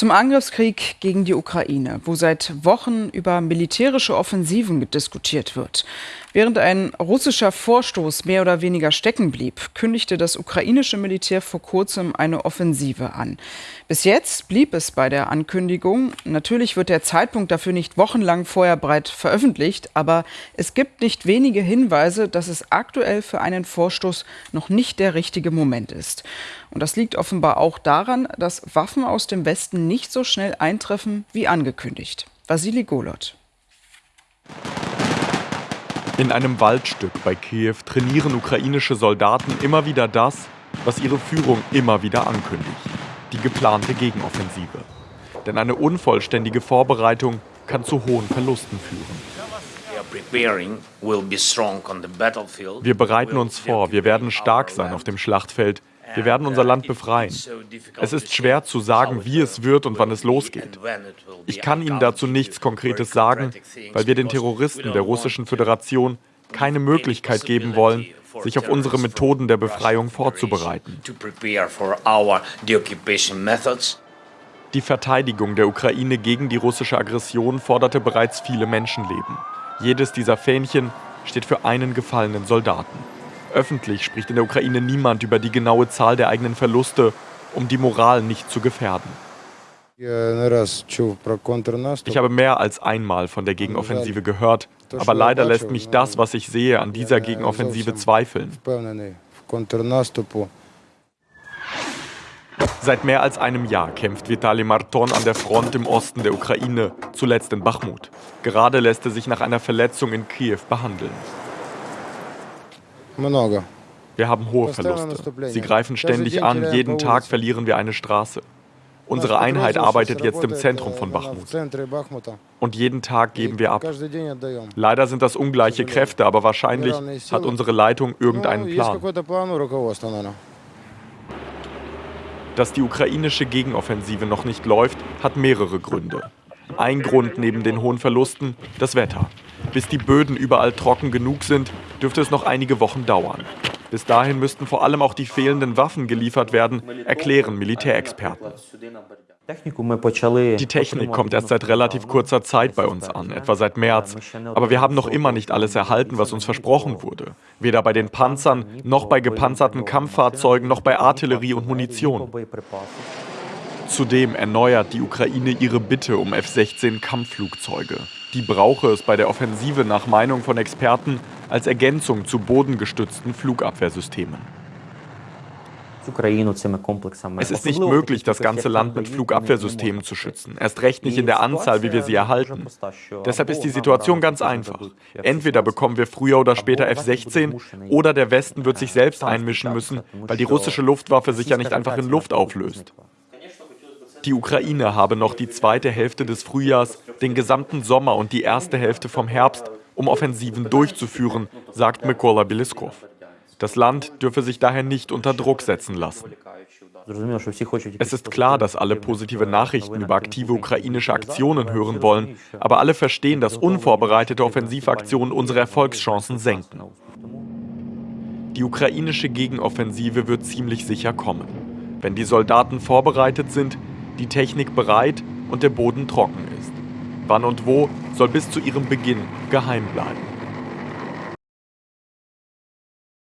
Zum Angriffskrieg gegen die Ukraine, wo seit Wochen über militärische Offensiven diskutiert wird. Während ein russischer Vorstoß mehr oder weniger stecken blieb, kündigte das ukrainische Militär vor kurzem eine Offensive an. Bis jetzt blieb es bei der Ankündigung. Natürlich wird der Zeitpunkt dafür nicht wochenlang vorher breit veröffentlicht, aber es gibt nicht wenige Hinweise, dass es aktuell für einen Vorstoß noch nicht der richtige Moment ist. Und das liegt offenbar auch daran, dass Waffen aus dem Westen nicht so schnell eintreffen wie angekündigt. Vasili Golot. In einem Waldstück bei Kiew trainieren ukrainische Soldaten immer wieder das, was ihre Führung immer wieder ankündigt. Die geplante Gegenoffensive. Denn eine unvollständige Vorbereitung kann zu hohen Verlusten führen. Wir bereiten uns vor, wir werden stark sein auf dem Schlachtfeld, wir werden unser Land befreien. Es ist schwer zu sagen, wie es wird und wann es losgeht. Ich kann Ihnen dazu nichts Konkretes sagen, weil wir den Terroristen der Russischen Föderation keine Möglichkeit geben wollen, sich auf unsere Methoden der Befreiung vorzubereiten. Die Verteidigung der Ukraine gegen die russische Aggression forderte bereits viele Menschenleben. Jedes dieser Fähnchen steht für einen gefallenen Soldaten. Öffentlich spricht in der Ukraine niemand über die genaue Zahl der eigenen Verluste, um die Moral nicht zu gefährden. Ich habe mehr als einmal von der Gegenoffensive gehört, aber leider lässt mich das, was ich sehe, an dieser Gegenoffensive zweifeln. Seit mehr als einem Jahr kämpft Vitali Marton an der Front im Osten der Ukraine, zuletzt in Bachmut. Gerade lässt er sich nach einer Verletzung in Kiew behandeln. Wir haben hohe Verluste. Sie greifen ständig an, jeden Tag verlieren wir eine Straße. Unsere Einheit arbeitet jetzt im Zentrum von Bachmut. Und jeden Tag geben wir ab. Leider sind das ungleiche Kräfte, aber wahrscheinlich hat unsere Leitung irgendeinen Plan. Dass die ukrainische Gegenoffensive noch nicht läuft, hat mehrere Gründe. Ein Grund neben den hohen Verlusten, das Wetter. Bis die Böden überall trocken genug sind, dürfte es noch einige Wochen dauern. Bis dahin müssten vor allem auch die fehlenden Waffen geliefert werden, erklären Militärexperten. Die Technik kommt erst seit relativ kurzer Zeit bei uns an, etwa seit März. Aber wir haben noch immer nicht alles erhalten, was uns versprochen wurde. Weder bei den Panzern, noch bei gepanzerten Kampffahrzeugen, noch bei Artillerie und Munition. Zudem erneuert die Ukraine ihre Bitte um F-16 Kampfflugzeuge. Die brauche es bei der Offensive nach Meinung von Experten als Ergänzung zu bodengestützten Flugabwehrsystemen. Es ist nicht möglich, das ganze Land mit Flugabwehrsystemen zu schützen, erst recht nicht in der Anzahl, wie wir sie erhalten. Deshalb ist die Situation ganz einfach. Entweder bekommen wir früher oder später F-16 oder der Westen wird sich selbst einmischen müssen, weil die russische Luftwaffe sich ja nicht einfach in Luft auflöst. Die Ukraine habe noch die zweite Hälfte des Frühjahrs, den gesamten Sommer und die erste Hälfte vom Herbst, um Offensiven durchzuführen, sagt Mykola Beliskov. Das Land dürfe sich daher nicht unter Druck setzen lassen. Es ist klar, dass alle positive Nachrichten über aktive ukrainische Aktionen hören wollen, aber alle verstehen, dass unvorbereitete Offensivaktionen unsere Erfolgschancen senken. Die ukrainische Gegenoffensive wird ziemlich sicher kommen. Wenn die Soldaten vorbereitet sind, die Technik bereit und der Boden trocken ist. Wann und wo soll bis zu ihrem Beginn geheim bleiben.